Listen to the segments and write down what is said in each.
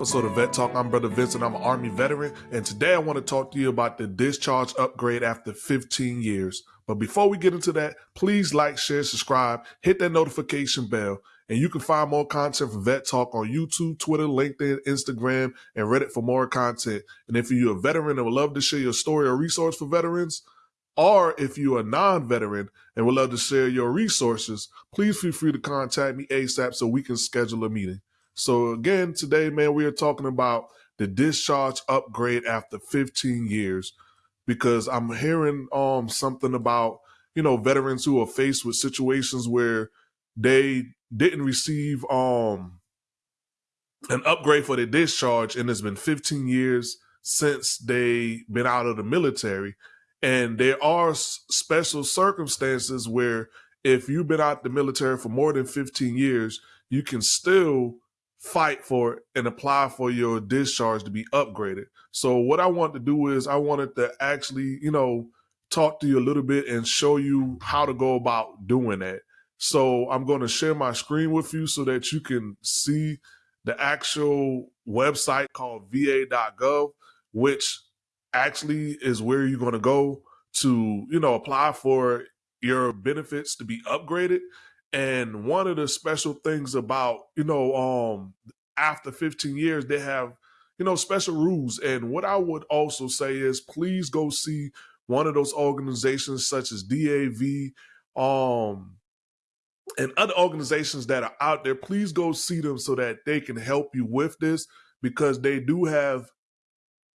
episode of Vet Talk. I'm Brother Vincent. I'm an Army veteran, and today I want to talk to you about the discharge upgrade after 15 years. But before we get into that, please like, share, subscribe, hit that notification bell, and you can find more content from Vet Talk on YouTube, Twitter, LinkedIn, Instagram, and Reddit for more content. And if you're a veteran and would love to share your story or resource for veterans, or if you're a non-veteran and would love to share your resources, please feel free to contact me ASAP so we can schedule a meeting. So again, today, man, we are talking about the discharge upgrade after 15 years because I'm hearing um something about you know veterans who are faced with situations where they didn't receive um an upgrade for their discharge and it's been 15 years since they been out of the military. And there are special circumstances where if you've been out the military for more than 15 years you can still fight for it and apply for your discharge to be upgraded. So what I want to do is I wanted to actually, you know, talk to you a little bit and show you how to go about doing that. So I'm going to share my screen with you so that you can see the actual website called va.gov, which actually is where you're going to go to, you know, apply for your benefits to be upgraded. And one of the special things about, you know, um, after 15 years, they have, you know, special rules. And what I would also say is please go see one of those organizations such as DAV, um, and other organizations that are out there. Please go see them so that they can help you with this because they do have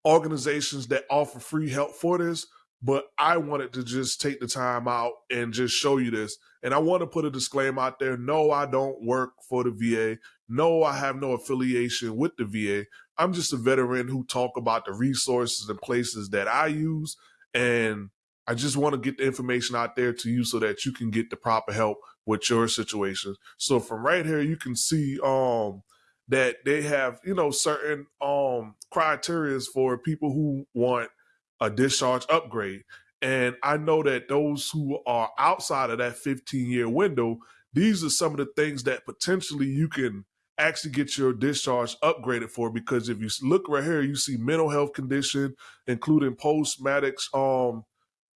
organizations that offer free help for this but I wanted to just take the time out and just show you this. And I want to put a disclaimer out there. No, I don't work for the VA. No, I have no affiliation with the VA. I'm just a veteran who talk about the resources and places that I use. And I just want to get the information out there to you so that you can get the proper help with your situation. So from right here, you can see um that they have, you know, certain um criterias for people who want – a discharge upgrade. And I know that those who are outside of that 15 year window, these are some of the things that potentially you can actually get your discharge upgraded for because if you look right here, you see mental health condition, including post-traumatic um,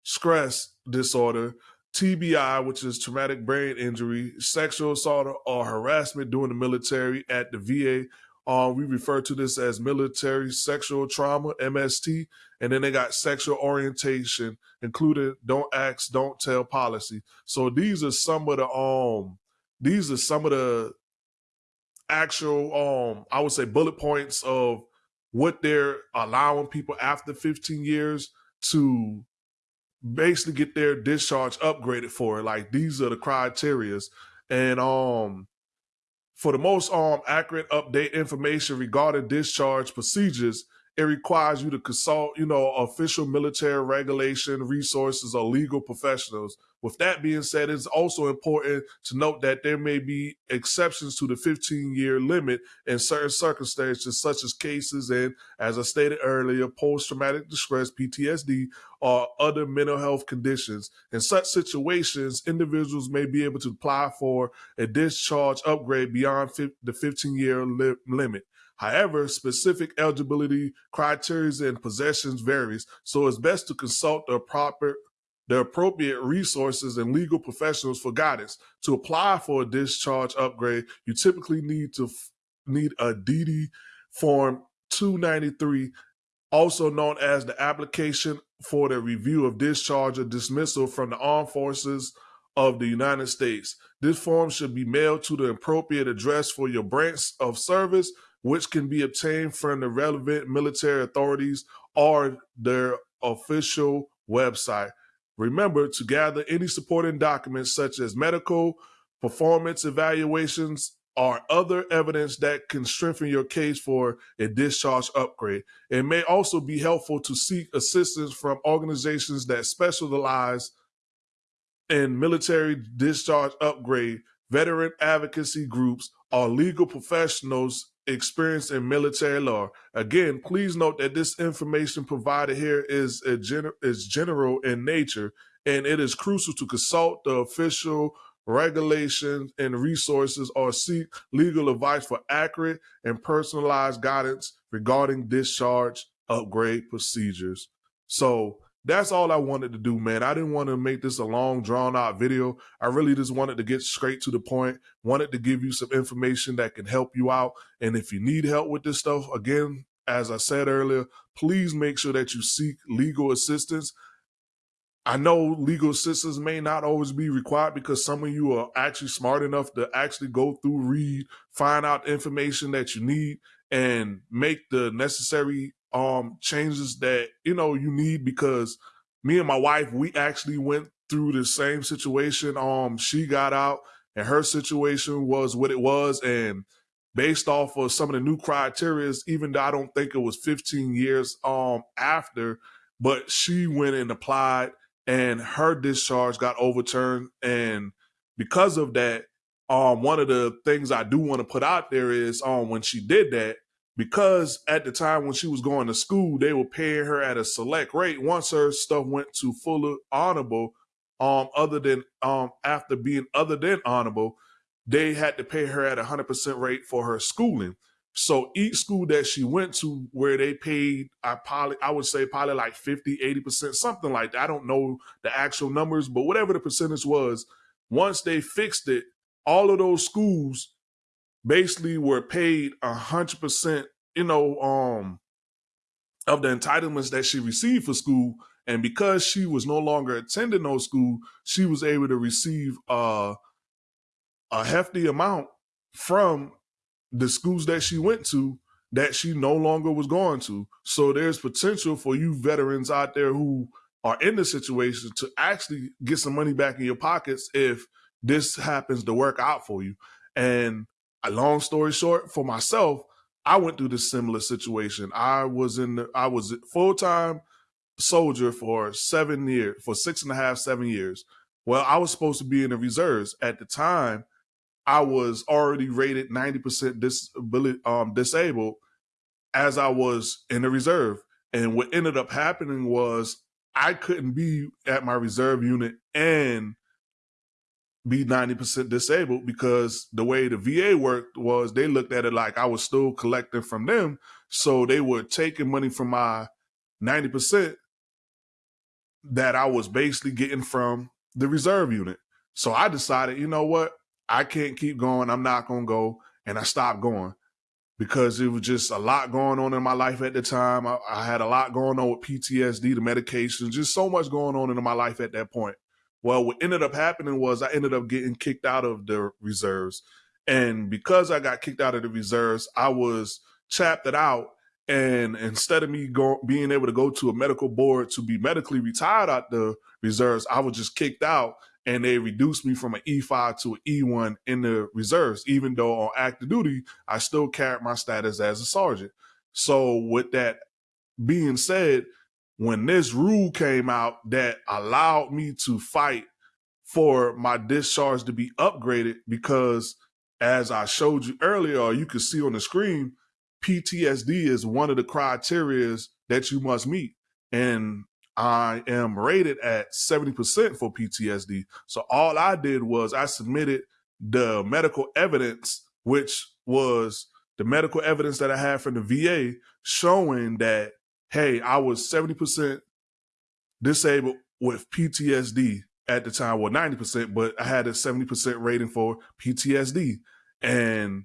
stress disorder, TBI, which is traumatic brain injury, sexual assault or harassment during the military at the VA, uh, we refer to this as military sexual trauma, MST. And then they got sexual orientation, including don't ask, don't tell policy. So these are some of the um these are some of the actual um I would say bullet points of what they're allowing people after 15 years to basically get their discharge upgraded for. Like these are the criterias. And um for the most um, accurate update information regarding discharge procedures, it requires you to consult, you know, official military regulation resources or legal professionals. With that being said, it's also important to note that there may be exceptions to the 15 year limit in certain circumstances, such as cases and, as I stated earlier, post traumatic distress, PTSD, or other mental health conditions. In such situations, individuals may be able to apply for a discharge upgrade beyond the 15 year li limit. However, specific eligibility criteria and possessions varies, so it's best to consult the proper the appropriate resources and legal professionals for guidance. To apply for a discharge upgrade, you typically need to need a DD form 293, also known as the application for the review of discharge or dismissal from the armed forces of the United States. This form should be mailed to the appropriate address for your branch of service which can be obtained from the relevant military authorities or their official website. Remember to gather any supporting documents such as medical, performance evaluations, or other evidence that can strengthen your case for a discharge upgrade. It may also be helpful to seek assistance from organizations that specialize in military discharge upgrade, veteran advocacy groups, or legal professionals experienced in military law. Again, please note that this information provided here is a gener is general in nature, and it is crucial to consult the official regulations, and resources or seek legal advice for accurate and personalized guidance regarding discharge upgrade procedures. So that's all I wanted to do, man. I didn't want to make this a long, drawn out video. I really just wanted to get straight to the point, wanted to give you some information that can help you out. And if you need help with this stuff, again, as I said earlier, please make sure that you seek legal assistance. I know legal assistance may not always be required because some of you are actually smart enough to actually go through, read, find out information that you need, and make the necessary um changes that you know you need because me and my wife we actually went through the same situation. Um she got out and her situation was what it was. And based off of some of the new criteria even though i don't think it was 15 years um after but she went and applied and her discharge got overturned. And because of that um one of the things i do want to put out there is um when she did that because at the time when she was going to school, they were paying her at a select rate. Once her stuff went to fuller honorable, um, other than um after being other than honorable, they had to pay her at a hundred percent rate for her schooling. So each school that she went to where they paid, I probably I would say probably like 50, 80%, something like that. I don't know the actual numbers, but whatever the percentage was, once they fixed it, all of those schools basically were paid a hundred percent, you know, um, of the entitlements that she received for school. And because she was no longer attending those school, she was able to receive uh, a hefty amount from the schools that she went to that she no longer was going to. So there's potential for you veterans out there who are in the situation to actually get some money back in your pockets if this happens to work out for you. And a long story short, for myself, I went through this similar situation. I was in the, I was full time soldier for seven years, for six and a half, seven years. Well, I was supposed to be in the reserves at the time. I was already rated ninety percent disability um, disabled as I was in the reserve. And what ended up happening was I couldn't be at my reserve unit and be 90% disabled because the way the VA worked was they looked at it like I was still collecting from them. So they were taking money from my 90% that I was basically getting from the reserve unit. So I decided, you know what? I can't keep going. I'm not going to go. And I stopped going because it was just a lot going on in my life at the time. I, I had a lot going on with PTSD, the medications, just so much going on in my life at that point. Well, what ended up happening was I ended up getting kicked out of the reserves. And because I got kicked out of the reserves, I was chapped out. And instead of me go, being able to go to a medical board to be medically retired out the reserves, I was just kicked out and they reduced me from an E5 to an E1 in the reserves, even though on active duty, I still carried my status as a sergeant. So with that being said, when this rule came out that allowed me to fight for my discharge to be upgraded because as I showed you earlier, or you can see on the screen, PTSD is one of the criterias that you must meet. And I am rated at 70% for PTSD. So all I did was I submitted the medical evidence, which was the medical evidence that I had from the VA showing that hey, I was 70% disabled with PTSD at the time, well, 90%, but I had a 70% rating for PTSD. And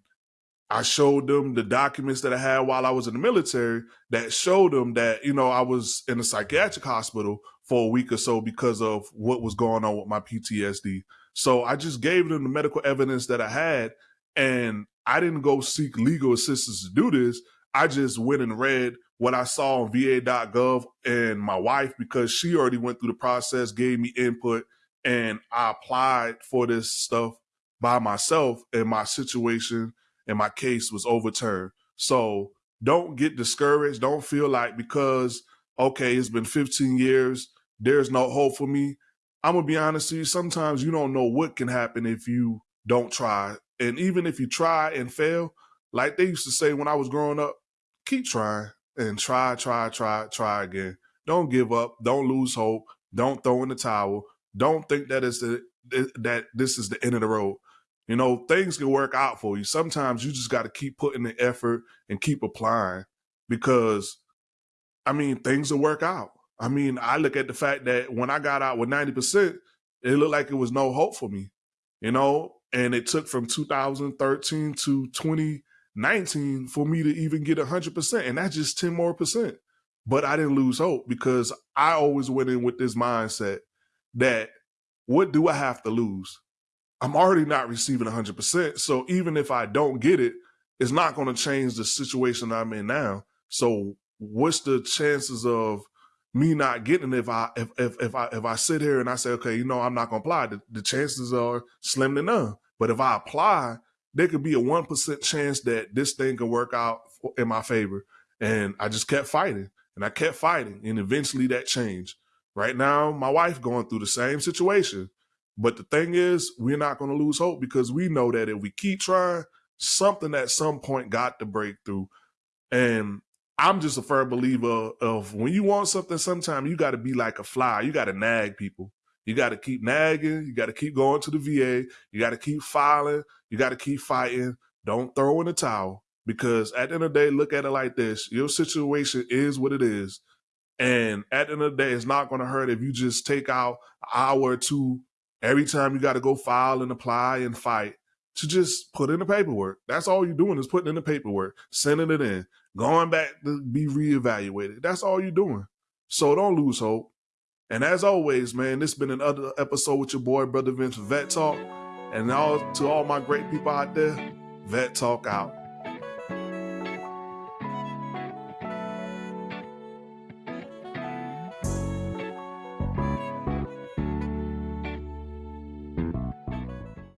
I showed them the documents that I had while I was in the military that showed them that, you know, I was in a psychiatric hospital for a week or so because of what was going on with my PTSD. So I just gave them the medical evidence that I had and I didn't go seek legal assistance to do this. I just went and read what I saw on VA.gov and my wife, because she already went through the process, gave me input, and I applied for this stuff by myself, and my situation and my case was overturned. So don't get discouraged. Don't feel like because, okay, it's been 15 years, there's no hope for me. I'm to be honest with you. Sometimes you don't know what can happen if you don't try. And even if you try and fail, like they used to say when I was growing up, keep trying and try, try, try, try again. Don't give up. Don't lose hope. Don't throw in the towel. Don't think that it's the that this is the end of the road. You know, things can work out for you. Sometimes you just got to keep putting the effort and keep applying because, I mean, things will work out. I mean, I look at the fact that when I got out with 90%, it looked like it was no hope for me, you know, and it took from 2013 to 2019 for me to even get 100%. And that's just 10 more percent. But I didn't lose hope because I always went in with this mindset that what do I have to lose? I'm already not receiving 100%. So even if I don't get it, it's not going to change the situation I'm in now. So what's the chances of me not getting it if I if if, if I if I sit here and I say, okay, you know, I'm not gonna apply, the, the chances are slim to none. But if I apply, there could be a one percent chance that this thing could work out in my favor. And I just kept fighting and I kept fighting, and eventually that changed. Right now, my wife going through the same situation. But the thing is, we're not going to lose hope because we know that if we keep trying, something at some point got to break through. And I'm just a firm believer of when you want something, sometimes you got to be like a fly. You got to nag people. You got to keep nagging. You got to keep going to the VA. You got to keep filing. You got to keep fighting. Don't throw in the towel because at the end of the day, look at it like this: your situation is what it is, and at the end of the day, it's not going to hurt if you just take out an hour or two every time you got to go file and apply and fight to just put in the paperwork. That's all you're doing is putting in the paperwork, sending it in, going back to be reevaluated. That's all you're doing. So don't lose hope. And as always, man, this has been another episode with your boy, Brother Vince Vet Talk. And all to all my great people out there, Vet Talk out.